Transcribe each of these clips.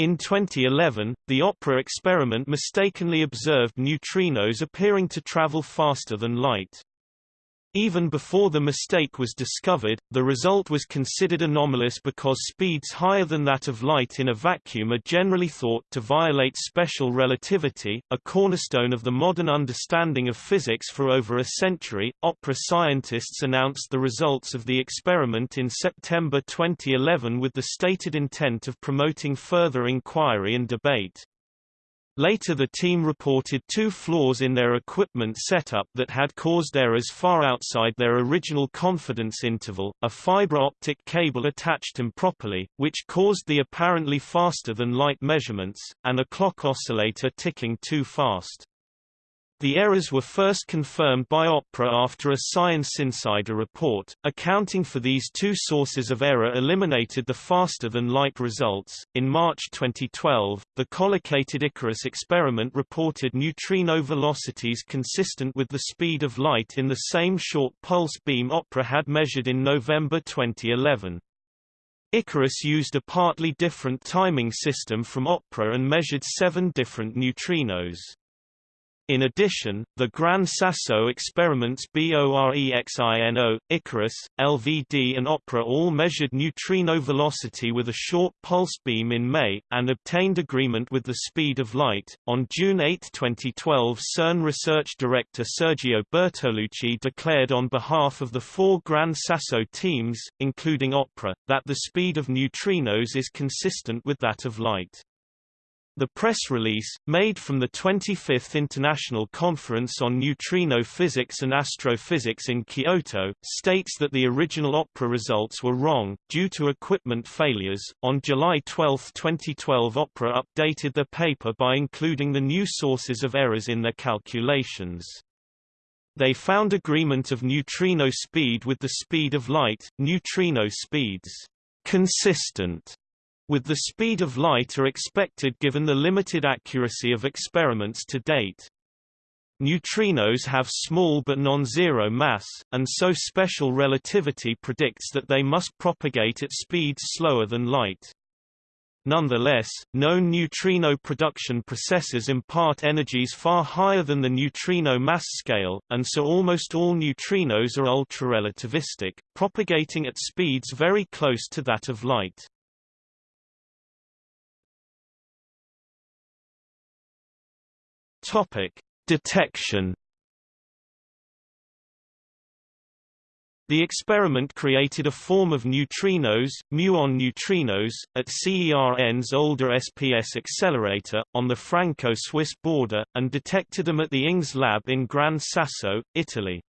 In 2011, the OPERA experiment mistakenly observed neutrinos appearing to travel faster than light. Even before the mistake was discovered, the result was considered anomalous because speeds higher than that of light in a vacuum are generally thought to violate special relativity, a cornerstone of the modern understanding of physics for over a century. OPERA scientists announced the results of the experiment in September 2011 with the stated intent of promoting further inquiry and debate. Later the team reported two flaws in their equipment setup that had caused errors far outside their original confidence interval, a fiber optic cable attached improperly, which caused the apparently faster-than-light measurements, and a clock oscillator ticking too fast. The errors were first confirmed by OPERA after a Science Insider report, accounting for these two sources of error eliminated the faster-than-light results. In March 2012, the collocated Icarus experiment reported neutrino velocities consistent with the speed of light in the same short pulse beam OPERA had measured in November 2011. Icarus used a partly different timing system from OPERA and measured seven different neutrinos. In addition, the Gran Sasso experiments BOREXINO, Icarus, LVD and OPERA all measured neutrino velocity with a short pulse beam in May, and obtained agreement with the speed of light. On June 8, 2012 CERN research director Sergio Bertolucci declared on behalf of the four Gran Sasso teams, including OPERA, that the speed of neutrinos is consistent with that of light. The press release, made from the 25th International Conference on Neutrino Physics and Astrophysics in Kyoto, states that the original OPERA results were wrong, due to equipment failures. On July 12, 2012, OPERA updated the paper by including the new sources of errors in their calculations. They found agreement of neutrino speed with the speed of light, neutrino speeds consistent with the speed of light are expected given the limited accuracy of experiments to date. Neutrinos have small but non-zero mass, and so special relativity predicts that they must propagate at speeds slower than light. Nonetheless, known neutrino production processes impart energies far higher than the neutrino mass scale, and so almost all neutrinos are ultra-relativistic, propagating at speeds very close to that of light. Topic: Detection. The experiment created a form of neutrinos, muon neutrinos, at CERN's older SPS accelerator, on the Franco-Swiss border, and detected them at the INGS lab in Gran Sasso, Italy.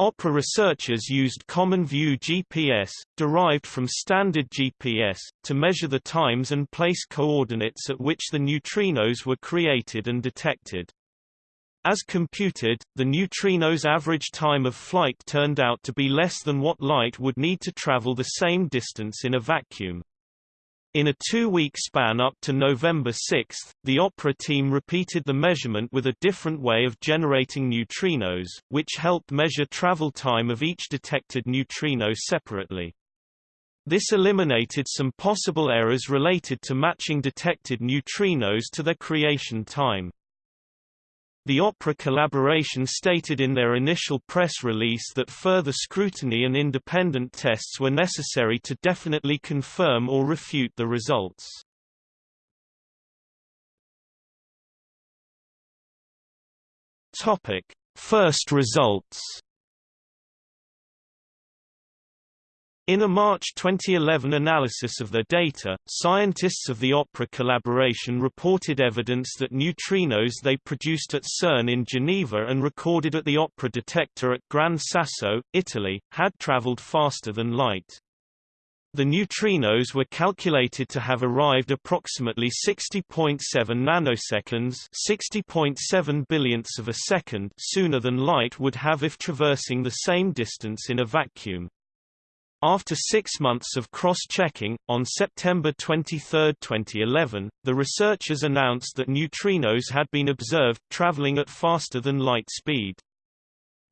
OPERA researchers used Common View GPS, derived from standard GPS, to measure the times and place coordinates at which the neutrinos were created and detected. As computed, the neutrino's average time of flight turned out to be less than what light would need to travel the same distance in a vacuum. In a two-week span up to November 6, the OPERA team repeated the measurement with a different way of generating neutrinos, which helped measure travel time of each detected neutrino separately. This eliminated some possible errors related to matching detected neutrinos to their creation time. The OPERA collaboration stated in their initial press release that further scrutiny and independent tests were necessary to definitely confirm or refute the results. Topic: First results In a March 2011 analysis of their data, scientists of the OPERA collaboration reported evidence that neutrinos they produced at CERN in Geneva and recorded at the OPERA detector at Gran Sasso, Italy, had traveled faster than light. The neutrinos were calculated to have arrived approximately 60.7 nanoseconds 60.7 billionths of a second sooner than light would have if traversing the same distance in a vacuum. After six months of cross-checking, on September 23, 2011, the researchers announced that neutrinos had been observed traveling at faster than light speed.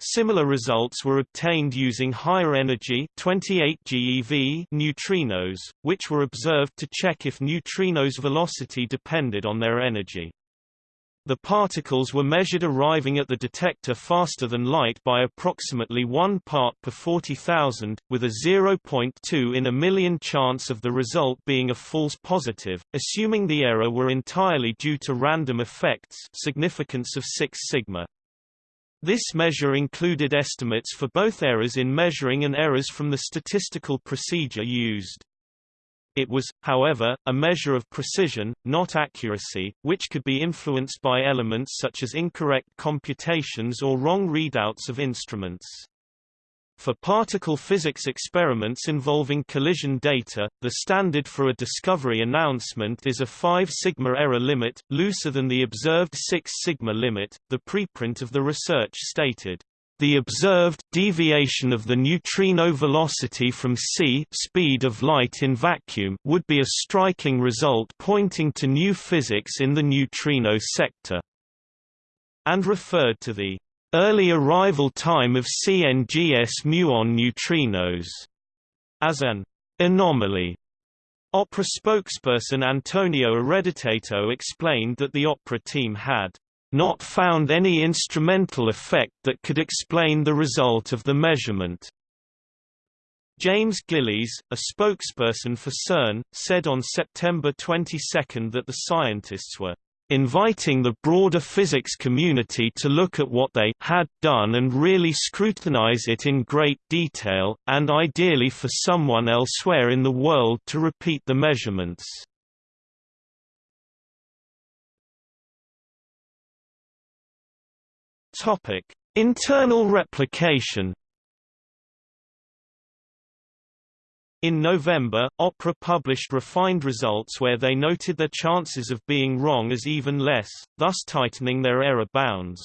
Similar results were obtained using higher energy 28 GeV neutrinos, which were observed to check if neutrinos' velocity depended on their energy. The particles were measured arriving at the detector faster than light by approximately 1 part per 40,000, with a 0.2 in a million chance of the result being a false positive, assuming the error were entirely due to random effects significance of 6 sigma. This measure included estimates for both errors in measuring and errors from the statistical procedure used. It was, however, a measure of precision, not accuracy, which could be influenced by elements such as incorrect computations or wrong readouts of instruments. For particle physics experiments involving collision data, the standard for a discovery announcement is a 5 sigma error limit, looser than the observed 6 sigma limit. The preprint of the research stated, the observed deviation of the neutrino velocity from c speed of light in vacuum would be a striking result pointing to new physics in the neutrino sector, and referred to the early arrival time of CNGS muon neutrinos as an anomaly. Opera spokesperson Antonio Ereditato explained that the opera team had not found any instrumental effect that could explain the result of the measurement. James Gillies, a spokesperson for CERN, said on September 22 that the scientists were inviting the broader physics community to look at what they had done and really scrutinize it in great detail, and ideally for someone elsewhere in the world to repeat the measurements. Topic: Internal replication. In November, Opera published refined results where they noted their chances of being wrong as even less, thus tightening their error bounds.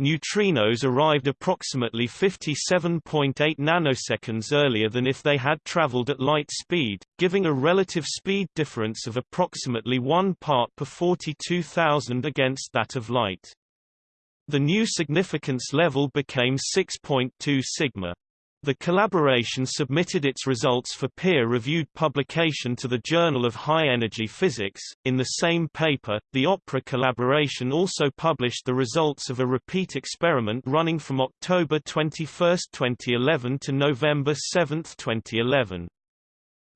Neutrinos arrived approximately 57.8 nanoseconds earlier than if they had traveled at light speed, giving a relative speed difference of approximately 1 part per 42,000 against that of light. The new significance level became 6.2 sigma. The collaboration submitted its results for peer-reviewed publication to the Journal of High Energy Physics. In the same paper, the OPERA collaboration also published the results of a repeat experiment running from October 21, 2011 to November 7, 2011.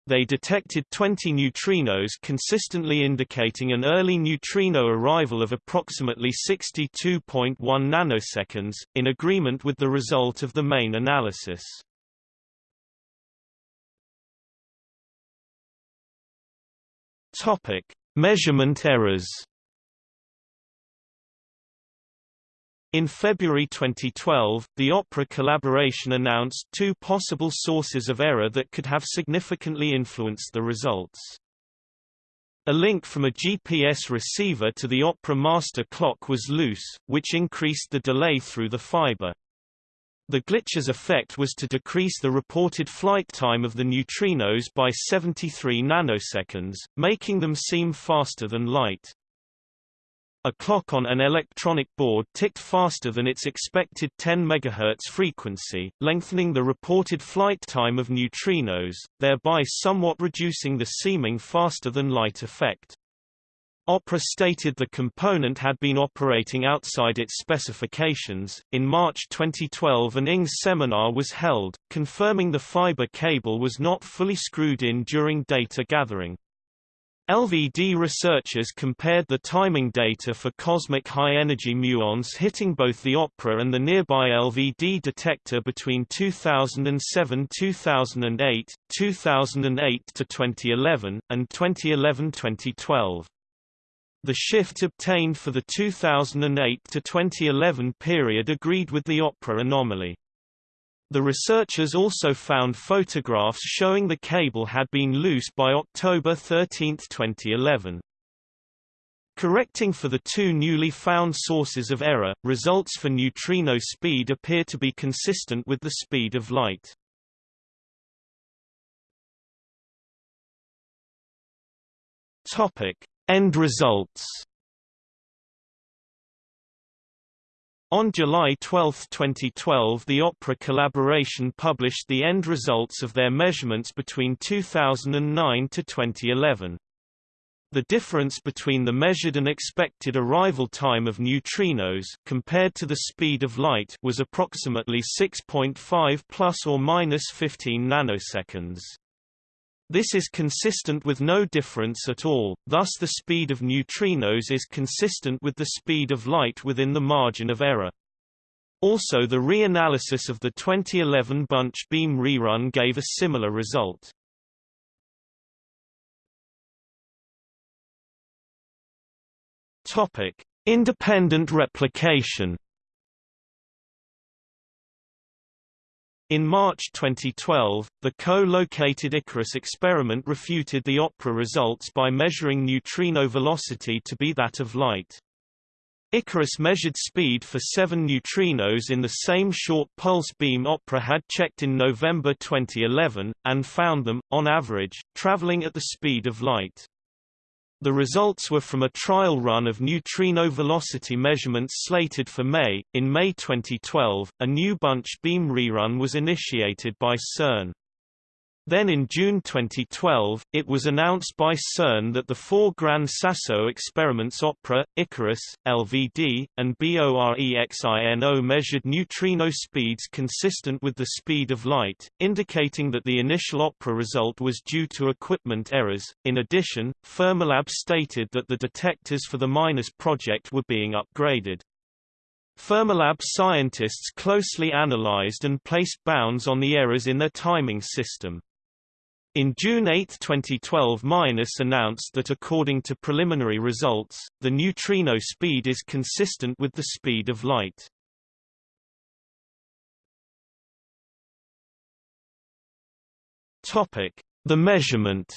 They detected 20 neutrinos consistently indicating an early neutrino arrival of approximately 62.1 nanoseconds, in agreement with the result of the main analysis. Topic: Measurement errors In February 2012, the Opera collaboration announced two possible sources of error that could have significantly influenced the results. A link from a GPS receiver to the Opera master clock was loose, which increased the delay through the fiber. The glitch's effect was to decrease the reported flight time of the neutrinos by 73 nanoseconds, making them seem faster than light. A clock on an electronic board ticked faster than its expected 10 MHz frequency, lengthening the reported flight time of neutrinos, thereby somewhat reducing the seeming faster-than-light effect. Opera stated the component had been operating outside its specifications. In March 2012, an INGS seminar was held, confirming the fiber cable was not fully screwed in during data gathering. LVD researchers compared the timing data for cosmic high-energy muons hitting both the Opera and the nearby LVD detector between 2007-2008, 2008-2011, and 2011-2012. The shift obtained for the 2008-2011 period agreed with the Opera anomaly. The researchers also found photographs showing the cable had been loose by October 13, 2011. Correcting for the two newly found sources of error, results for neutrino speed appear to be consistent with the speed of light. Topic: End results On July 12, 2012 the Opera collaboration published the end results of their measurements between 2009 to 2011. The difference between the measured and expected arrival time of neutrinos compared to the speed of light was approximately 6.5 plus or minus 15 nanoseconds. This is consistent with no difference at all, thus the speed of neutrinos is consistent with the speed of light within the margin of error. Also the reanalysis of the 2011 bunch beam rerun gave a similar result. Independent replication. In March 2012, the co-located Icarus experiment refuted the OPERA results by measuring neutrino velocity to be that of light. Icarus measured speed for seven neutrinos in the same short pulse beam OPERA had checked in November 2011, and found them, on average, traveling at the speed of light. The results were from a trial run of neutrino velocity measurements slated for May. In May 2012, a new bunch beam rerun was initiated by CERN. Then in June 2012, it was announced by CERN that the four Gran Sasso experiments OPERA, Icarus, LVD, and BOREXINO measured neutrino speeds consistent with the speed of light, indicating that the initial OPERA result was due to equipment errors. In addition, Fermilab stated that the detectors for the MINOS project were being upgraded. Fermilab scientists closely analyzed and placed bounds on the errors in their timing system. In June 8, 2012 MINOS announced that according to preliminary results, the neutrino speed is consistent with the speed of light. The measurement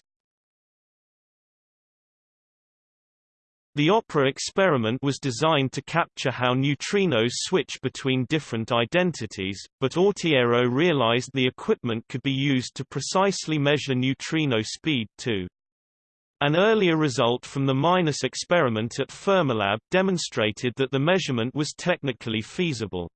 The OPERA experiment was designed to capture how neutrinos switch between different identities, but Autiero realized the equipment could be used to precisely measure neutrino speed too. An earlier result from the MINOS experiment at Fermilab demonstrated that the measurement was technically feasible.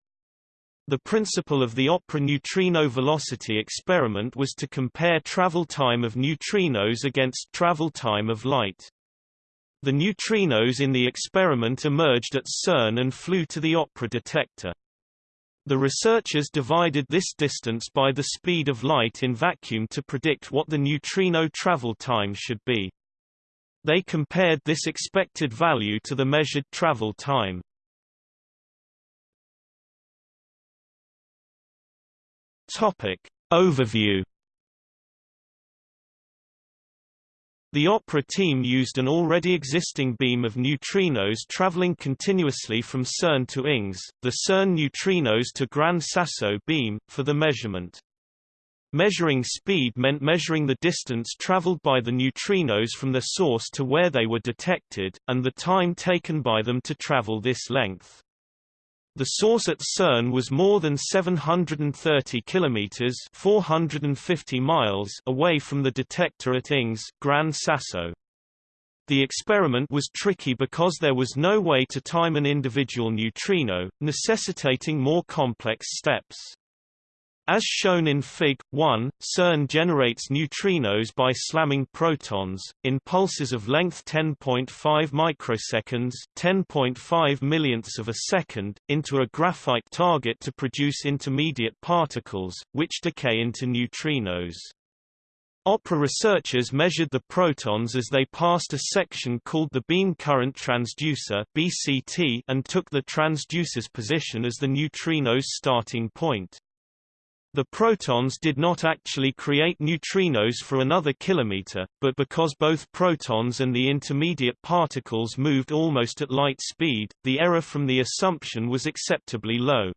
The principle of the OPERA neutrino velocity experiment was to compare travel time of neutrinos against travel time of light. The neutrinos in the experiment emerged at CERN and flew to the OPERA detector. The researchers divided this distance by the speed of light in vacuum to predict what the neutrino travel time should be. They compared this expected value to the measured travel time. Topic. Overview The OPERA team used an already existing beam of neutrinos traveling continuously from CERN to INGS, the CERN neutrinos to Gran Sasso beam, for the measurement. Measuring speed meant measuring the distance traveled by the neutrinos from the source to where they were detected, and the time taken by them to travel this length. The source at CERN was more than 730 kilometers (450 miles) away from the detector at INGS, Gran Sasso. The experiment was tricky because there was no way to time an individual neutrino, necessitating more complex steps. As shown in Fig. 1, CERN generates neutrinos by slamming protons, in pulses of length 10.5 microseconds 10.5 millionths of a second, into a graphite target to produce intermediate particles, which decay into neutrinos. OPERA researchers measured the protons as they passed a section called the beam current transducer BCT and took the transducer's position as the neutrino's starting point. The protons did not actually create neutrinos for another kilometer, but because both protons and the intermediate particles moved almost at light speed, the error from the assumption was acceptably low.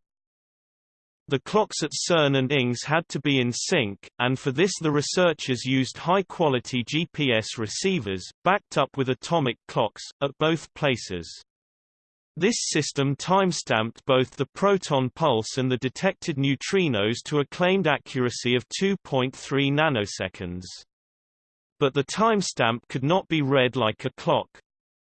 The clocks at CERN and INGS had to be in sync, and for this the researchers used high-quality GPS receivers, backed up with atomic clocks, at both places. This system timestamped both the proton pulse and the detected neutrinos to a claimed accuracy of 2.3 nanoseconds. But the timestamp could not be read like a clock.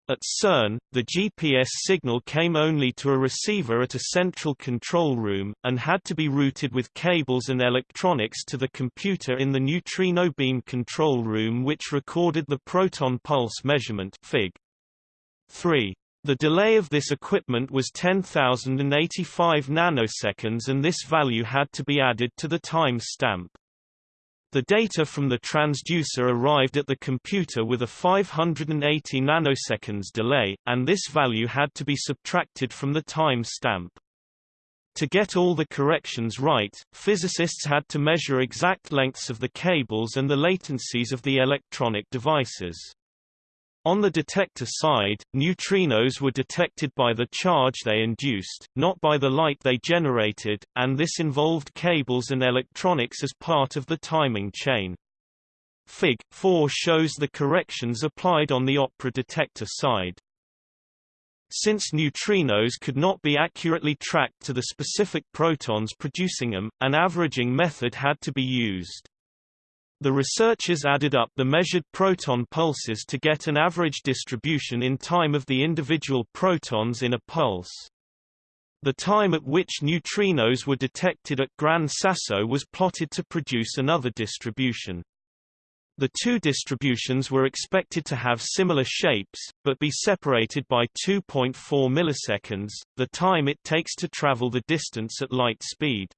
At CERN, the GPS signal came only to a receiver at a central control room, and had to be routed with cables and electronics to the computer in the neutrino beam control room which recorded the proton pulse measurement Fig. 3. The delay of this equipment was 10,085 nanoseconds and this value had to be added to the time stamp. The data from the transducer arrived at the computer with a 580 nanoseconds delay, and this value had to be subtracted from the time stamp. To get all the corrections right, physicists had to measure exact lengths of the cables and the latencies of the electronic devices. On the detector side, neutrinos were detected by the charge they induced, not by the light they generated, and this involved cables and electronics as part of the timing chain. Fig. 4 shows the corrections applied on the opera detector side. Since neutrinos could not be accurately tracked to the specific protons producing them, an averaging method had to be used. The researchers added up the measured proton pulses to get an average distribution in time of the individual protons in a pulse. The time at which neutrinos were detected at Gran Sasso was plotted to produce another distribution. The two distributions were expected to have similar shapes, but be separated by 2.4 milliseconds, the time it takes to travel the distance at light speed.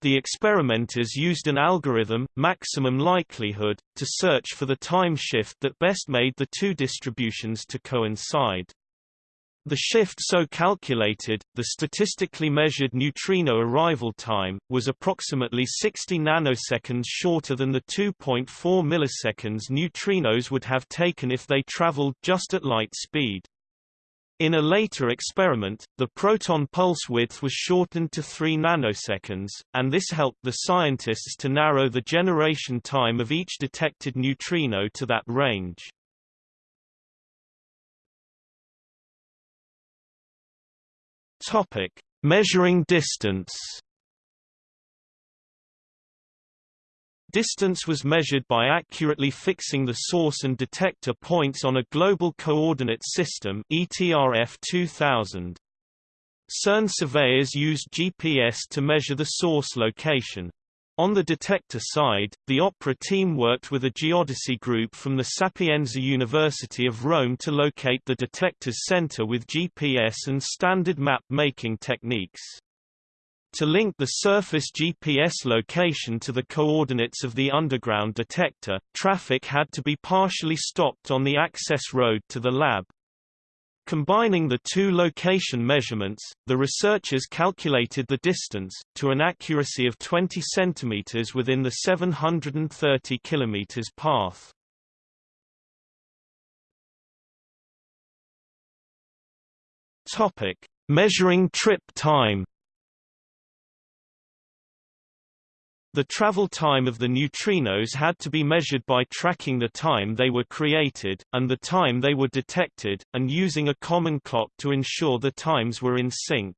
The experimenters used an algorithm, maximum likelihood, to search for the time shift that best made the two distributions to coincide. The shift so calculated, the statistically measured neutrino arrival time, was approximately 60 nanoseconds shorter than the 2.4 milliseconds neutrinos would have taken if they traveled just at light speed. In a later experiment, the proton pulse width was shortened to 3 nanoseconds, and this helped the scientists to narrow the generation time of each detected neutrino to that range. Topic: Measuring distance. Distance was measured by accurately fixing the source and detector points on a global coordinate system ETRF 2000. CERN surveyors used GPS to measure the source location. On the detector side, the OPERA team worked with a geodesy group from the Sapienza University of Rome to locate the detector's center with GPS and standard map-making techniques. To link the surface GPS location to the coordinates of the underground detector, traffic had to be partially stopped on the access road to the lab. Combining the two location measurements, the researchers calculated the distance, to an accuracy of 20 cm within the 730 km path. Measuring trip time. The travel time of the neutrinos had to be measured by tracking the time they were created, and the time they were detected, and using a common clock to ensure the times were in sync.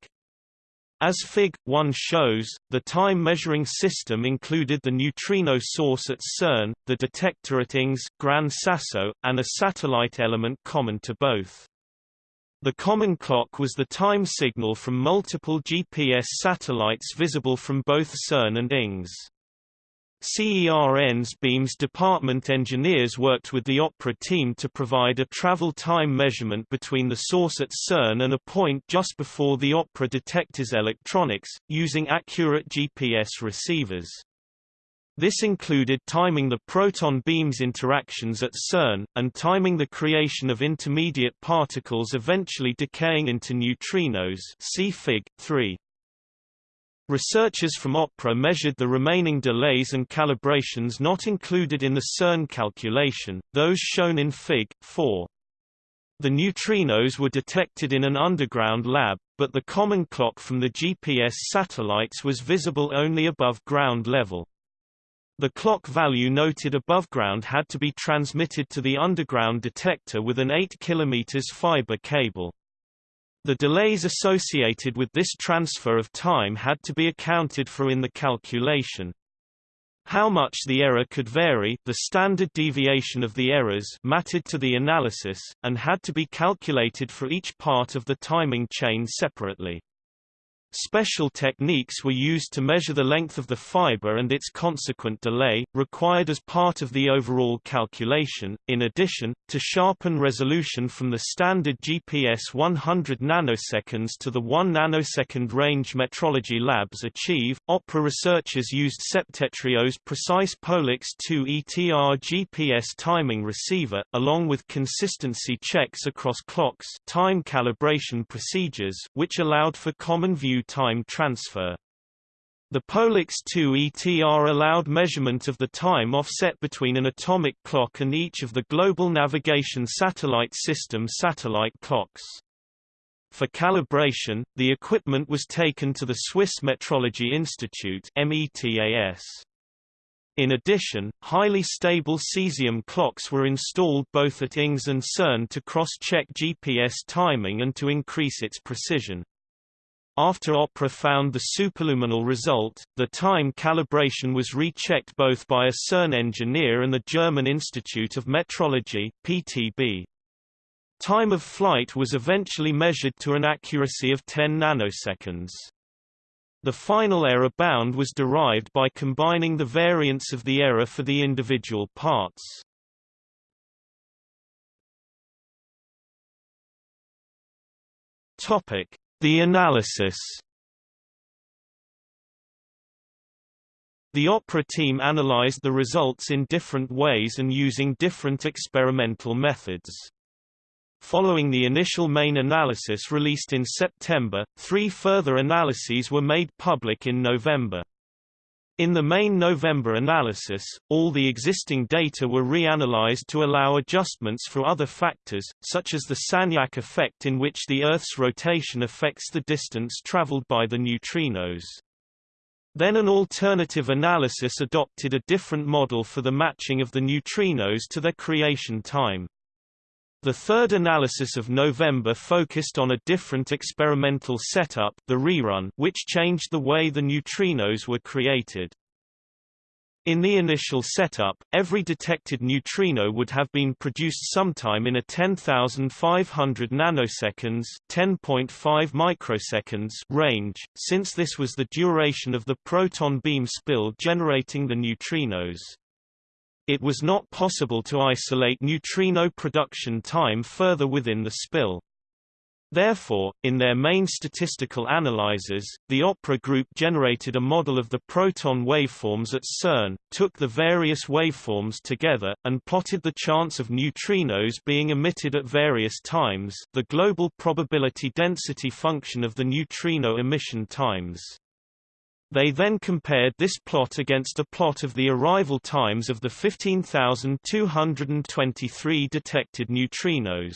As Fig. 1 shows, the time-measuring system included the neutrino source at CERN, the detector at INGS, Gran Sasso, and a satellite element common to both. The common clock was the time signal from multiple GPS satellites visible from both CERN and INGS. CERN's Beams department engineers worked with the OPERA team to provide a travel time measurement between the source at CERN and a point just before the OPERA detector's electronics, using accurate GPS receivers. This included timing the proton beams interactions at CERN, and timing the creation of intermediate particles eventually decaying into neutrinos see Fig. 3. Researchers from OPERA measured the remaining delays and calibrations not included in the CERN calculation, those shown in Fig. 4. The neutrinos were detected in an underground lab, but the common clock from the GPS satellites was visible only above ground level. The clock value noted above ground had to be transmitted to the underground detector with an 8 km fiber cable. The delays associated with this transfer of time had to be accounted for in the calculation. How much the error could vary the standard deviation of the errors mattered to the analysis, and had to be calculated for each part of the timing chain separately. Special techniques were used to measure the length of the fiber and its consequent delay, required as part of the overall calculation, in addition, to sharpen resolution from the standard GPS 100 nanoseconds to the 1 nanosecond range metrology labs achieve. Opera researchers used Septentrio's precise PolaRx 2 ETR GPS timing receiver, along with consistency checks across clocks time calibration procedures which allowed for common view time transfer. The PolaRx 2 ETR allowed measurement of the time offset between an atomic clock and each of the Global Navigation Satellite System satellite clocks. For calibration, the equipment was taken to the Swiss Metrology Institute METAS. In addition, highly stable cesium clocks were installed both at INGS and CERN to cross-check GPS timing and to increase its precision. After Opera found the superluminal result, the time calibration was rechecked both by a CERN engineer and the German Institute of Metrology PTB. Time of flight was eventually measured to an accuracy of 10 nanoseconds. The final error bound was derived by combining the variance of the error for the individual parts. Topic: the analysis The opera team analyzed the results in different ways and using different experimental methods. Following the initial main analysis released in September, three further analyses were made public in November. In the main November analysis, all the existing data were reanalyzed to allow adjustments for other factors, such as the Sagnac effect in which the Earth's rotation affects the distance traveled by the neutrinos. Then an alternative analysis adopted a different model for the matching of the neutrinos to their creation time. The third analysis of November focused on a different experimental setup the rerun which changed the way the neutrinos were created. In the initial setup, every detected neutrino would have been produced sometime in a 10,500 nanoseconds (10.5 microseconds) range, since this was the duration of the proton beam spill generating the neutrinos. It was not possible to isolate neutrino production time further within the spill. Therefore, in their main statistical analyzers, the OPERA group generated a model of the proton waveforms at CERN, took the various waveforms together, and plotted the chance of neutrinos being emitted at various times the global probability density function of the neutrino emission times. They then compared this plot against a plot of the arrival times of the 15,223 detected neutrinos.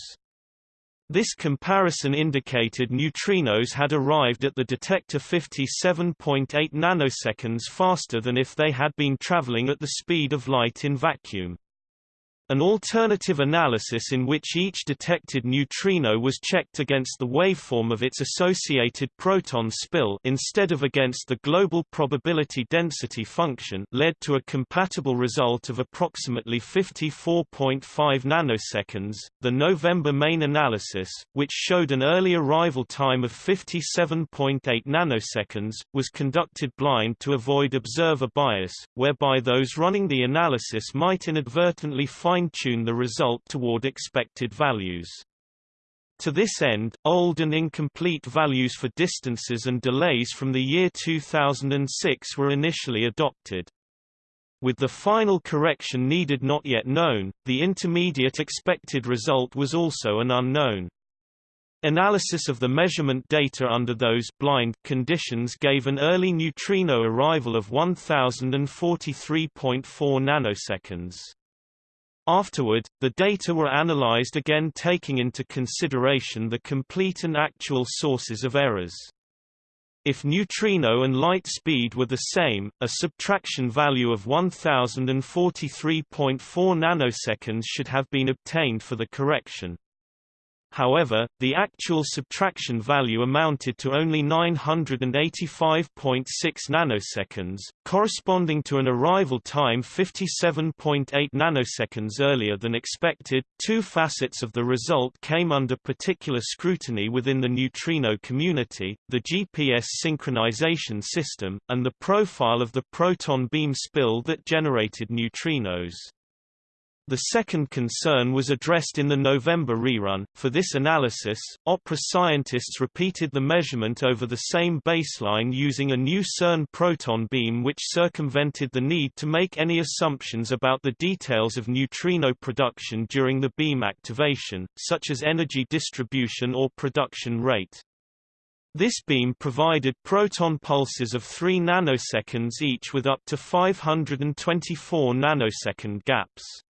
This comparison indicated neutrinos had arrived at the detector 57.8 nanoseconds faster than if they had been traveling at the speed of light in vacuum. An alternative analysis in which each detected neutrino was checked against the waveform of its associated proton spill instead of against the global probability density function led to a compatible result of approximately 54.5 nanoseconds. The November main analysis, which showed an early arrival time of 57.8 nanoseconds, was conducted blind to avoid observer bias, whereby those running the analysis might inadvertently find fine-tune the result toward expected values. To this end, old and incomplete values for distances and delays from the year 2006 were initially adopted. With the final correction needed not yet known, the intermediate expected result was also an unknown. Analysis of the measurement data under those blind conditions gave an early neutrino arrival of 1043.4 nanoseconds. Afterward, the data were analyzed again taking into consideration the complete and actual sources of errors. If neutrino and light speed were the same, a subtraction value of 1043.4 nanoseconds should have been obtained for the correction. However, the actual subtraction value amounted to only 985.6 nanoseconds, corresponding to an arrival time 57.8 nanoseconds earlier than expected. Two facets of the result came under particular scrutiny within the neutrino community, the GPS synchronization system, and the profile of the proton beam spill that generated neutrinos. The second concern was addressed in the November rerun. For this analysis, OPERA scientists repeated the measurement over the same baseline using a new CERN proton beam which circumvented the need to make any assumptions about the details of neutrino production during the beam activation, such as energy distribution or production rate. This beam provided proton pulses of 3 nanoseconds each with up to 524 nanosecond gaps.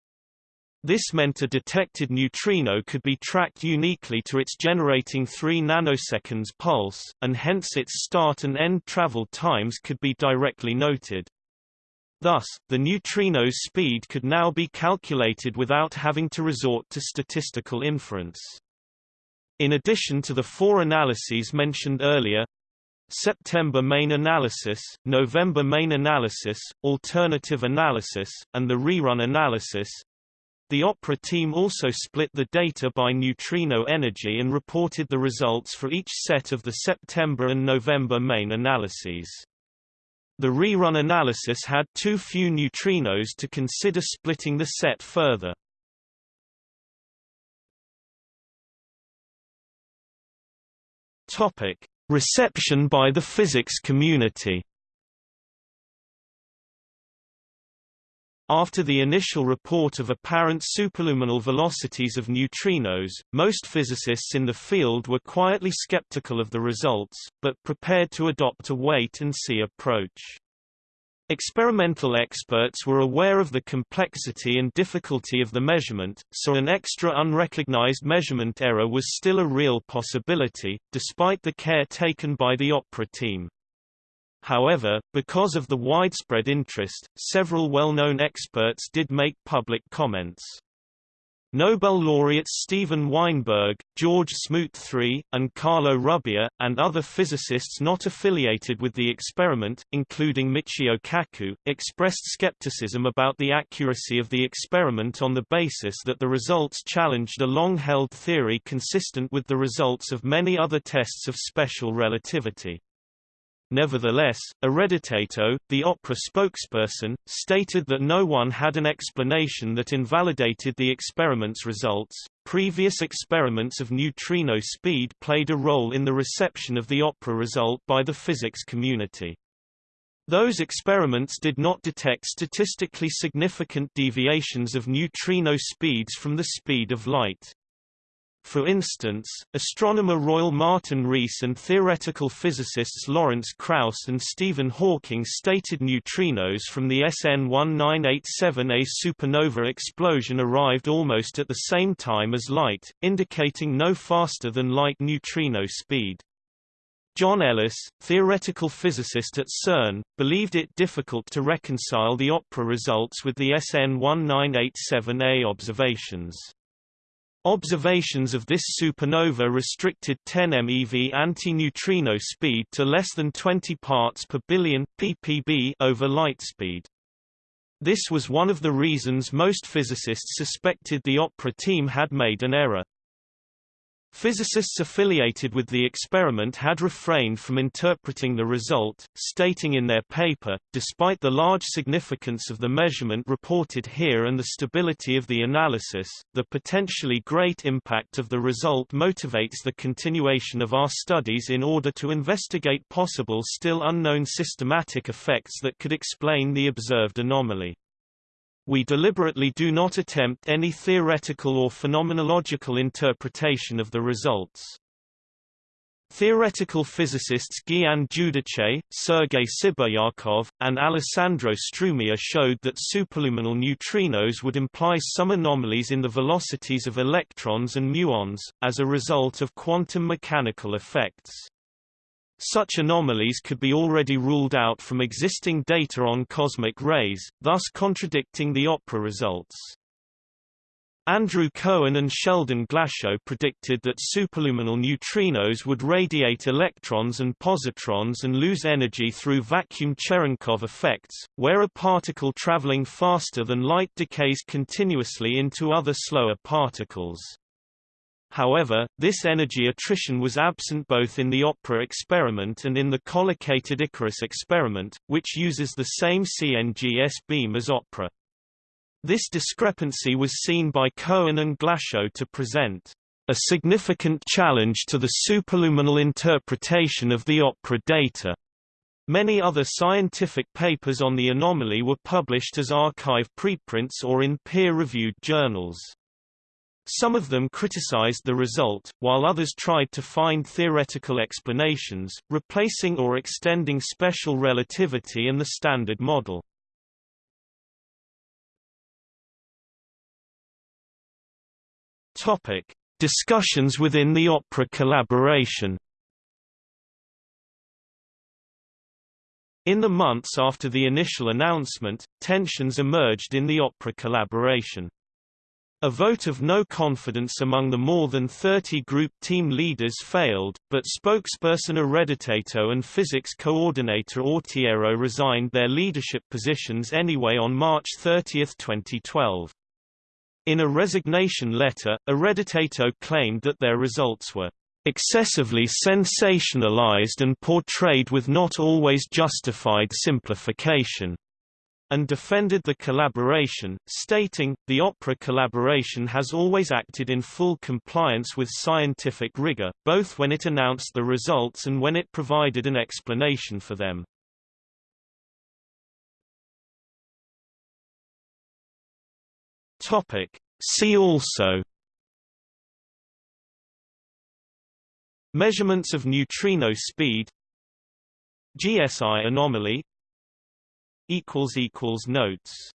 This meant a detected neutrino could be tracked uniquely to its generating 3 nanoseconds pulse, and hence its start and end travel times could be directly noted. Thus, the neutrino's speed could now be calculated without having to resort to statistical inference. In addition to the four analyses mentioned earlier, September main analysis, November main analysis, alternative analysis, and the rerun analysis, the OPERA team also split the data by neutrino energy and reported the results for each set of the September and November main analyses. The rerun analysis had too few neutrinos to consider splitting the set further. Topic: Reception by the physics community. After the initial report of apparent superluminal velocities of neutrinos, most physicists in the field were quietly skeptical of the results, but prepared to adopt a wait-and-see approach. Experimental experts were aware of the complexity and difficulty of the measurement, so an extra unrecognized measurement error was still a real possibility, despite the care taken by the OPERA team. However, because of the widespread interest, several well-known experts did make public comments. Nobel laureates Steven Weinberg, George Smoot III, and Carlo Rubbia, and other physicists not affiliated with the experiment, including Michio Kaku, expressed skepticism about the accuracy of the experiment on the basis that the results challenged a long-held theory consistent with the results of many other tests of special relativity. Nevertheless, Ereditato, the OPERA spokesperson, stated that no one had an explanation that invalidated the experiment's results. Previous experiments of neutrino speed played a role in the reception of the OPERA result by the physics community. Those experiments did not detect statistically significant deviations of neutrino speeds from the speed of light. For instance, astronomer Royal Martin Rees and theoretical physicists Lawrence Krauss and Stephen Hawking stated neutrinos from the SN 1987A supernova explosion arrived almost at the same time as light, indicating no faster than light neutrino speed. John Ellis, theoretical physicist at CERN, believed it difficult to reconcile the OPERA results with the SN 1987A observations. Observations of this supernova restricted 10 MeV antineutrino speed to less than 20 parts per billion ppb over light speed. This was one of the reasons most physicists suspected the OPERA team had made an error. Physicists affiliated with the experiment had refrained from interpreting the result, stating in their paper, despite the large significance of the measurement reported here and the stability of the analysis, the potentially great impact of the result motivates the continuation of our studies in order to investigate possible still unknown systematic effects that could explain the observed anomaly. We deliberately do not attempt any theoretical or phenomenological interpretation of the results. Theoretical physicists Gian Giudice, Sergei Sibiryakov, and Alessandro Strumia showed that superluminal neutrinos would imply some anomalies in the velocities of electrons and muons, as a result of quantum mechanical effects. Such anomalies could be already ruled out from existing data on cosmic rays, thus contradicting the OPERA results. Andrew Cohen and Sheldon Glashow predicted that superluminal neutrinos would radiate electrons and positrons and lose energy through vacuum Cherenkov effects, where a particle traveling faster than light decays continuously into other slower particles. However, this energy attrition was absent both in the OPERA experiment and in the collocated Icarus experiment, which uses the same CNGS beam as OPERA. This discrepancy was seen by Cohen and Glashow to present a significant challenge to the superluminal interpretation of the OPERA data. Many other scientific papers on the anomaly were published as arXiv preprints or in peer-reviewed journals. Some of them criticized the result, while others tried to find theoretical explanations, replacing or extending special relativity and the Standard Model. Topic: Discussions within the OPERA collaboration. In the months after the initial announcement, tensions emerged in the OPERA collaboration. A vote of no confidence among the more than 30 group team leaders failed, but spokesperson Ereditato and physics coordinator Autiero resigned their leadership positions anyway on March 30, 2012. In a resignation letter, Ereditato claimed that their results were excessively sensationalized and portrayed with not always justified simplification, and defended the collaboration, stating, the OPERA collaboration has always acted in full compliance with scientific rigor, both when it announced the results and when it provided an explanation for them. See also Measurements of neutrino speed GSI anomaly Notes